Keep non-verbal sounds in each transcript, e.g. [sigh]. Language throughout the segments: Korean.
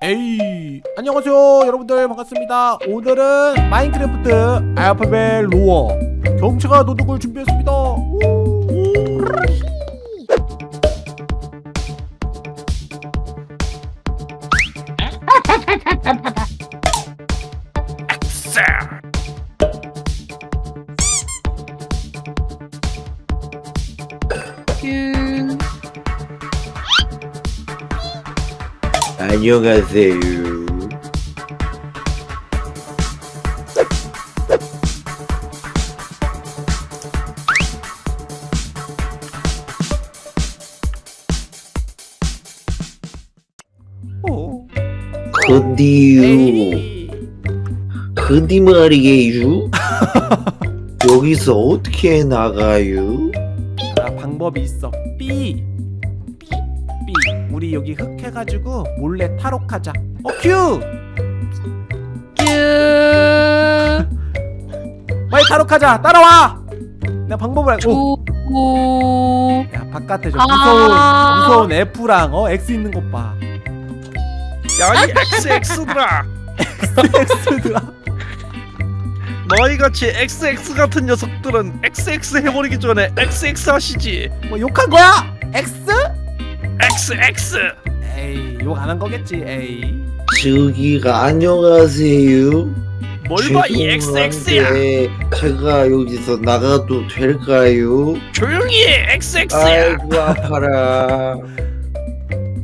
에이 안녕하세요 여러분들. 반갑습니다. 오늘은 마인크래프트 알파벳 로어 경차가 도둑을 준비했습니다. 우. 안녕하세요. 오. 근데요. 근데 말이에요. 여기서 어떻게 나가요? 아, 방법이 있어 B 우리 여기 흑 해가지고 몰래 탈옥하자 어 큐! 뀨. 빨리 탈옥하자 따라와 내가 방법을 알- 오. 오. 야 바깥에 저 아. 무서운 무서운 F랑 어 X 있는 것봐 야이 XX들아 X들아 너희같이 XX 같은 녀석들은 XX 해버리기 전에 XX 하시지 뭐 욕한 거야? X? XX 에이 욕 안 한 거겠지 에이. 저기가 안녕하세요. 뭘봐 이 XX야? 제가 여기서 나가도 될까요? 조용히 해 XX야. 아이고 아파라.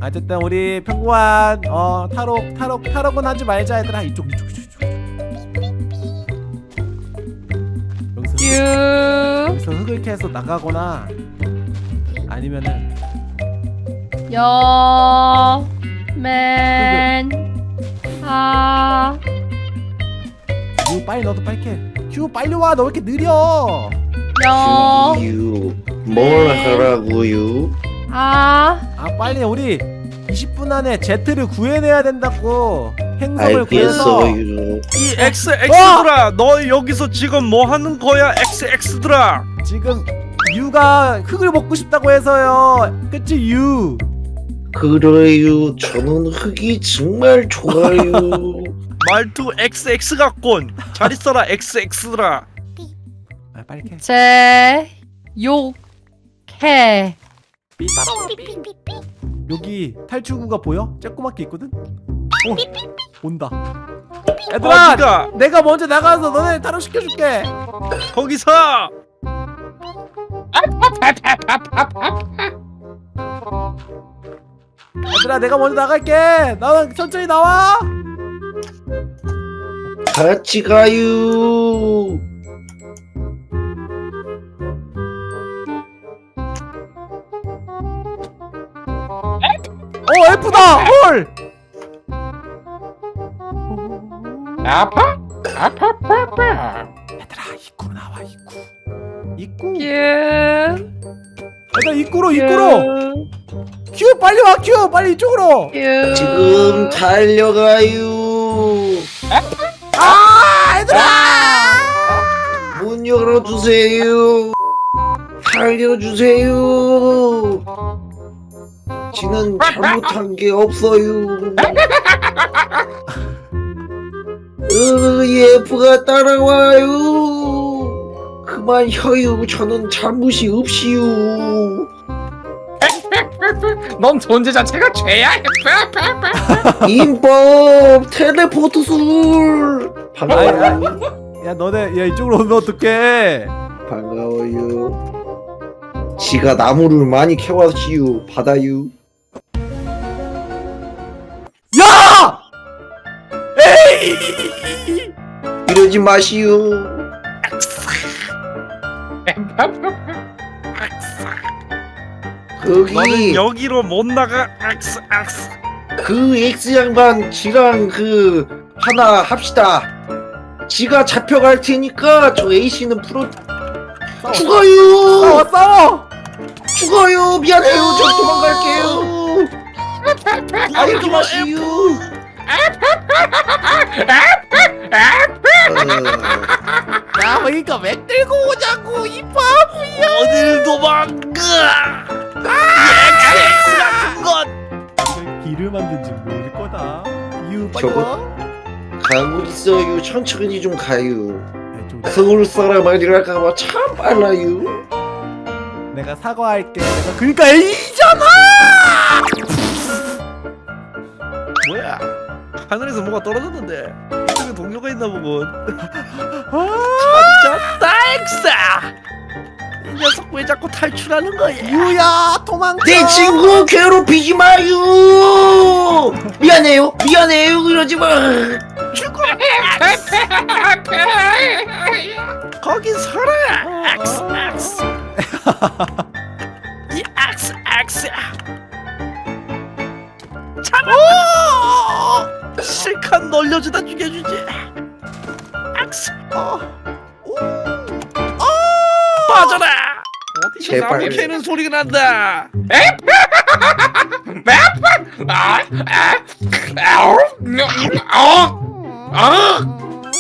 어쨌든 우리 평범한 어 탈옥 탈옥 탈옥은 하지 말자 얘들아. 이쪽 이쪽 이쪽 여기서 흙을 캐서 나가거나 아니면은 여. 맨. 아. 큐 빨리 너도 빨리 캐 큐 빨리 와 너 왜 이렇게 느려 여. 저기요, 뭘 하라고요? 아. 아 빨리 우리 20분 안에 제트를 구해내야 된다고 행성을 구해서. 이 XX들아 너 여기서 지금 뭐 하는 거야 XX들아 지금 유가 흙을 먹고 싶다고 해서요 그치 유 그래요. 저는 흙이 정말 좋아요. [laughs] 말투 XX 같군 잘 있어라 XX들아 아, 빨리 캐 제. 욕해. 여기 탈출구가 보여? 쬐꼬맣게 있거든? 어, 온다 얘들아 어디가 내가 먼저 나가서 너네 탈옥시켜줄게 거기서 얘들아 내가 먼저 나갈게 나는 천천히 나와 같이 가요. 어 F다 헐 아파? 아파, 아파, 아파. 얘들아 입구로 나와 입구 입구 뀨. 얘들아 입구로 입구로 큐 빨리 와 큐 빨리 이쪽으로 뀨. 지금 달려가요. 아 얘들아 문 열어주세요. 살려주세요. 지는 잘못한 게 없어요. 으, 예프가 따라와요. 그만 혀요. 저는 잘못이 없시요. [laughs] 넌 존재 자체가 죄야. [laughs] 인법 텔레포트 술. 반가워요. 야 너네 야 이쪽으로 오면 어떡해 반가워요. 지가 나무를 많이 캐왔시요. 받아요. 야! 이러지 마시오. [laughs] 거기 너는 여기로 못 나가 XX 그 X 양반 지랑 그 하나 합시다. 지가 잡혀갈 테니까 저 A 씨는 풀어 싸워 죽어요. 싸워 죽어요. 미안해요. 저 도망갈게요. 아이고 마시오. 어, 야 그러니까 왜 끌고 오자고 이 바보야. 어딜 도망가 이 XX 같은 것! 길을 만든지 모를 거다. 큐 빨리 저거- 와 가고 있어요. 천천히 좀 가요. 야, 좀 서울 사람 아니랄까봐 참 빨라요. 내가 사과할게. 내가 그러니까 A잖아! 뭐야? 하늘에서 뭐가 떨어졌는데? 이쪽에 동료가 있나 보군. 찾 았다 엑사. 이 녀석 왜 자꾸 탈출하는 거야? 유야 도망쳐 내 친구 괴롭히지 마요. 미안해요. 미안해요. 그러지 마. 죽어. 거기 서라. 엑스 엑스. 이 엑스 엑스. 잡아. 실컷 놀려주다 죽여주지. 엑스. 빠져라. 어디서. 나무 캐는 소리가 난다.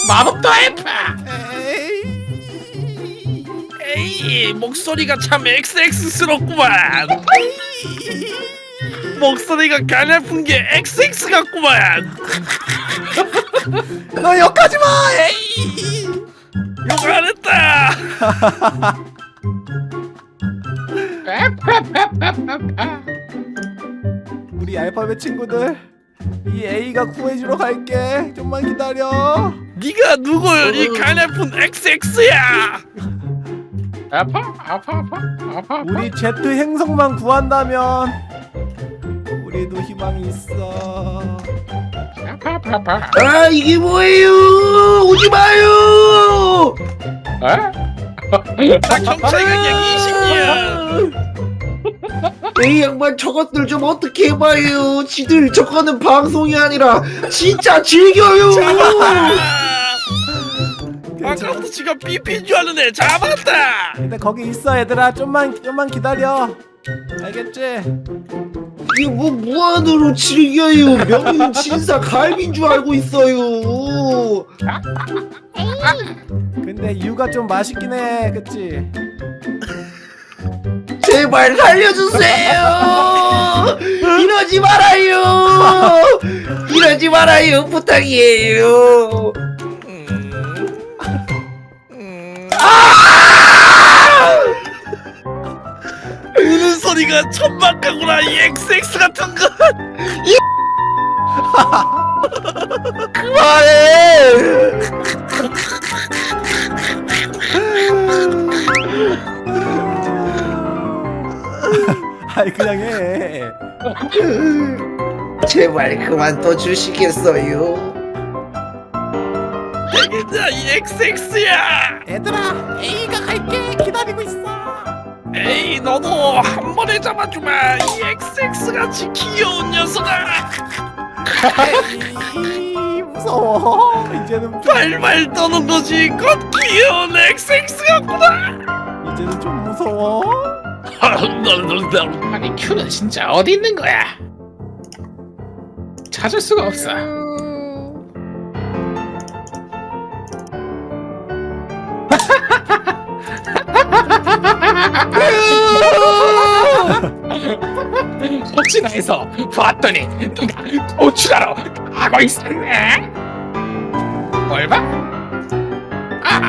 마법도 해파. 에이 목소리가 참 XX스럽구만. 목소리가 가냘픈 게 XX 같구만. 너 욕하지 마 에이 욕안 했다. 우리 알파벳 친구들 이 A가 구해주러 갈게 좀만 기다려 네가 누굴 이 가냘픈 XX야. 아파, 아파, 아파, 아파. 우리 Z 행성만 구한다면 우리도 희망이 있어 아 이게 뭐예요? 오지 마요. 어? 나 경찰 경력 20년. 이 양반 저것들 좀 어떻게 해봐요. 지들 저거는 방송이 아니라 진짜 즐겨요. 아까부터 지가 삐삐인 줄 아는 애 잡았다. 근데 거기 있어 얘들아 좀만 좀만 기다려 알겠지? 이게 뭐 무한으로 즐겨요. 명인 진사 갈비인 줄 알고 있어요. 근데 유가 좀 맛있긴 해 그치? 제발 살려주세요. 이러지 말아요. 이러지 말아요. 부탁이에요. 소리가 천박하구나 이 XX 같은 거. [laughs] 그만해. [laughs] 아이 그냥 해 [laughs] 제발 그만 둬 주시겠어요. 되겠다 이 XX야. 얘들아 너도 한 번에 잡아주마 이 XX 같이 귀여운 녀석아. 에이 무서워 이제는 좀 발발 떠는 거지 곧 귀여운 XX 같구나. 이제는 좀 무서워 아니 큐는 진짜 어디 있는 거야? 찾을 수가 없어. 혹시나 해서 봤더니 누가 도출하러 가고 있었네. 뭘 봐? 아,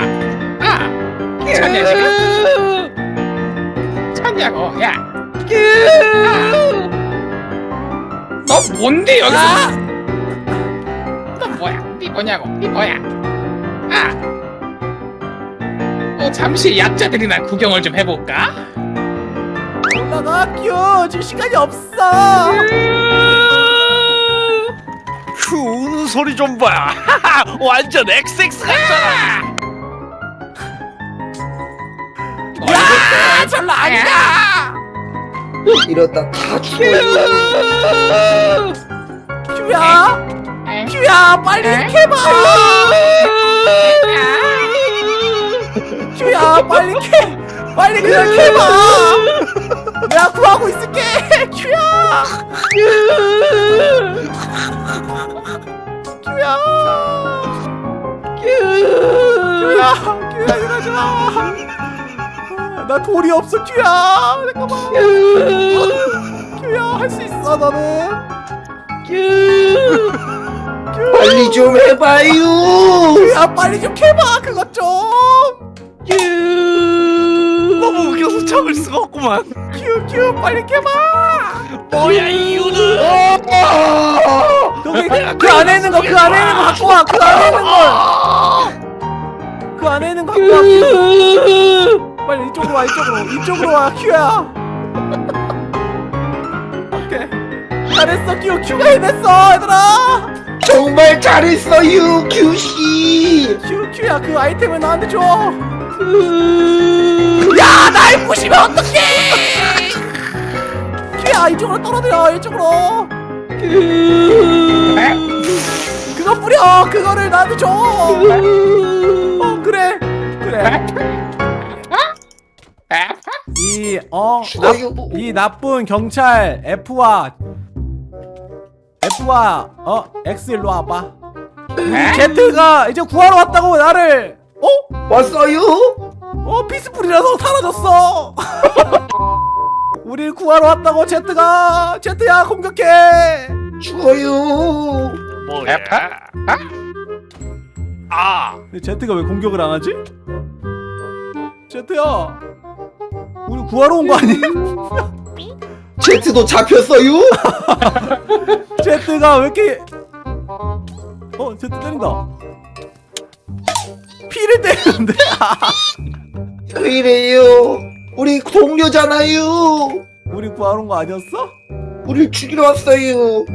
아, 찾냐 지금? 찾냐고, 야. 너 뭔데 여기서? 너 뭐야? 네 뭐냐고? 네 뭐야? 아. 어 잠시 약자들이나 구경을 좀 해볼까? 올라가 큐 지금 시간이 없어 그 우는 소리 좀 봐. [laughs] 완전 XX 같잖아. 야, 절로 아니다. 이러다 다 죽어요. 큐야 큐야 빨리 캐봐 큐야 빨리 캐 빨리 그냥 캐봐 내가 구하고 있을게. 큐야! 큐야! 큐야! 큐야! 이러지 마 나 돌이 없어 큐야! 잠깐만. 큐야 할 수 있어 너는? 빨리 좀 해봐요. 야 빨리 좀 캐봐 그것 좀! 너무 웃겨서 참을 수가 없구만 큐 큐 빨리 캐봐! 뭐야 이유는? 여기 그 안에 있는 거 그 안에 있는 거 갖고 와 그 안에 있는 거그 안에 있는 거 갖고 와 큐. 빨리 이쪽으로 와 이쪽으로. 이쪽으로 와 큐야. 오케이. 잘했어 큐. 큐가 해냈어 얘들아. 정말 잘했어요, 큐씨. 큐 큐야. 그 아이템을 나한테 줘. 야 날 부시면 어떡해 큐야 이쪽으로 떨어뜨려 이쪽으로. 그거 뿌려 그거를 나한테 줘. 어, 그래 그래. 이어 죽어요. 이 나쁜 경찰 F와 F와 어 X 일로 와봐. Z가 이제 구하러 왔다고 나를. 어? 왔어요? 어 피스풀이라서 사라졌어 [laughs] 우리 구하러 왔다고 Z가 Z야 공격해 죽어요. 뭐야 아 근데 Z가 왜 공격을 안 하지? Z야 우리 구하러 온 거 아니야? [laughs] 제트도 잡혔어요? [laughs] 제트가 왜 이렇게 어 제트 때린다 피를 때리는데 [laughs] 왜 이래요? 우리 동료잖아요. 우리 구하러 온 거 아니었어? 우리 죽이러 왔어요. 우리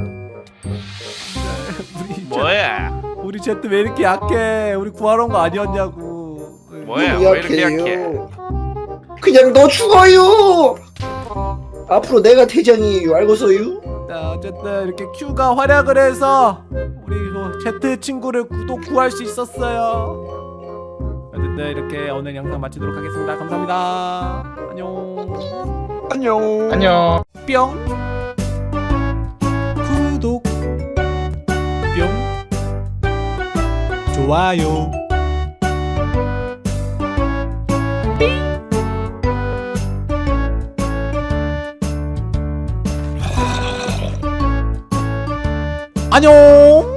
제, 뭐야 우리 제트 왜 이렇게 약해 우리 구하러 온 거 아니었냐고 뭐야 왜 이렇게 약해. 그냥 너 죽어요. 앞으로 내가 대장이에요. 알고서요? 자 어쨌든 이렇게 Q가 활약을 해서 우리 그 제트 친구를 구독 구할 수 있었어요 어쨌든 이렇게 오늘 영상 마치도록 하겠습니다 감사합니다 안녕. 안녕. 뿅. 구독. 뿅. 좋아요. 안녕